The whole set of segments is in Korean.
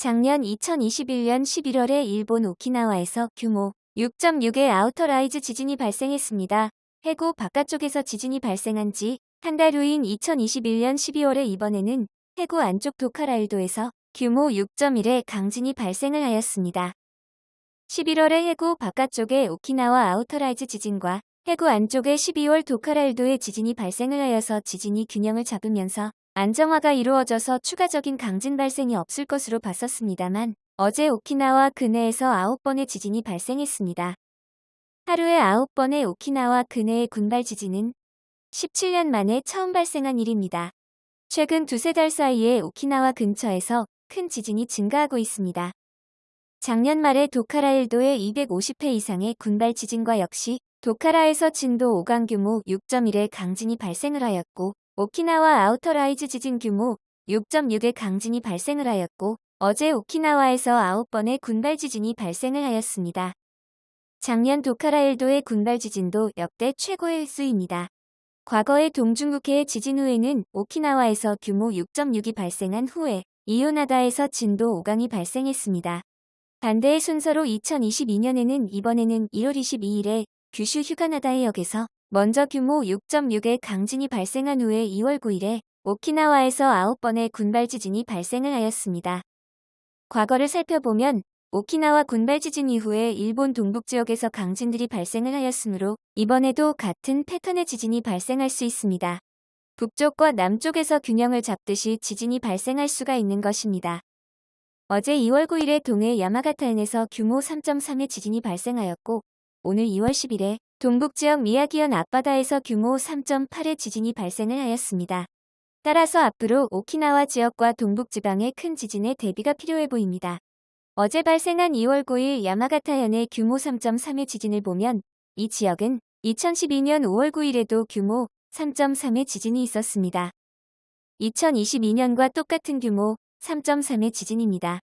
작년 2021년 11월에 일본 오키나와에서 규모 6.6의 outer rise 지진이 발생했습니다. 해구 바깥쪽에서 지진이 발생한 지 한 달 후인 2021년 12월에 이번에는 해구 안쪽 도카라 열도에서 규모 6.1의 강진이 발생을 하였습니다. 11월에 해구 바깥쪽의 오키나와 outer rise 지진과 해구 안쪽의 12월 도카라 열도의 지진이 발생을 하여서 지진이 균형을 잡으면서 안정화가 이루어져서 추가적인 강진 발생이 없을 것으로 봤었습니다만 어제 오키나와 근해에서 9번의 지진이 발생했습니다. 하루에 9번의 오키나와 근해의 군발 지진은 17년 만에 처음 발생한 일입니다. 최근 두세 달 사이에 오키나와 근처에서 큰 지진이 증가하고 있습니다. 작년 말에 도카라 일도에 250회 이상의 군발 지진과 역시 도카라에서 진도 5강 규모 6.1의 강진이 발생을 하였고 오키나와 outer rise 지진 규모 6.6의 강진이 발생을 하였고 어제 오키나와에서 9번의 군발 지진이 발생을 하였습니다. 작년 도카라 열도의 군발 지진도 역대 최고의 횟수입니다. 과거의 동중국해의 지진 후에는 오키나와에서 규모 6.6이 발생한 후에 휴가나다에서 진도 5강이 발생했습니다. 반대의 순서로 2022년에는 이번에는 1월 22일에 규슈 휴가나다 해역에서 먼저 규모 6.6의 강진이 발생한 후에 2월 9일에 오키나와에서 9번의 군발 지진이 발생을 하였습니다. 과거를 살펴보면 오키나와 군발 지진 이후에 일본 동북 지역에서 강진들이 발생을 하였으므로 이번에도 같은 패턴의 지진이 발생할 수 있습니다. 북쪽과 남쪽에서 균형을 잡듯이 지진이 발생할 수가 있는 것입니다. 어제 2월 9일에 동해 야마가타현에서 규모 3.3의 지진이 발생하였고 오늘 2월 10일에 동북지역 미야기현 앞바다에서 규모 3.8의 지진이 발생을 하였습니다. 따라서 앞으로 오키나와 지역과 동북지방의 큰 지진에 대비가 필요해 보입니다. 어제 발생한 2월 9일 야마가타현의 규모 3.3의 지진을 보면 이 지역은 2012년 5월 9일에도 규모 3.3의 지진이 있었습니다. 2022년과 똑같은 규모 3.3의 지진입니다.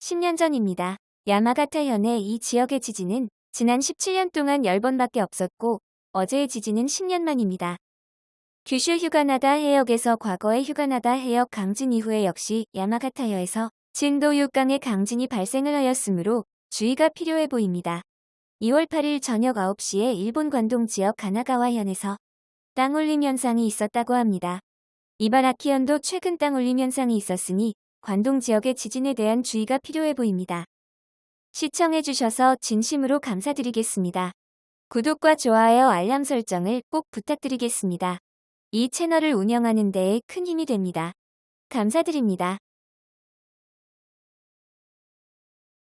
10년 전입니다. 야마가타현의 이 지역의 지진은 지난 17년 동안 10번밖에 없었고 어제의 지진은 10년 만입니다. 규슈 휴가나다 해역에서 과거의 휴가나다 해역 강진 이후에 역시 야마가타현에서 진도 6강의 강진이 발생을 하였으므로 주의가 필요해 보입니다. 2월 8일 저녁 9시에 일본 관동 지역 가나가와현에서 땅올림 현상이 있었다고 합니다. 이바라키현도 최근 땅올림 현상이 있었으니 관동 지역의 지진에 대한 주의가 필요해 보입니다. 시청해주셔서 진심으로 감사드리겠습니다. 구독과 좋아요 알람 설정을 꼭 부탁드리겠습니다. 이 채널을 운영하는 데에 큰 힘이 됩니다. 감사드립니다.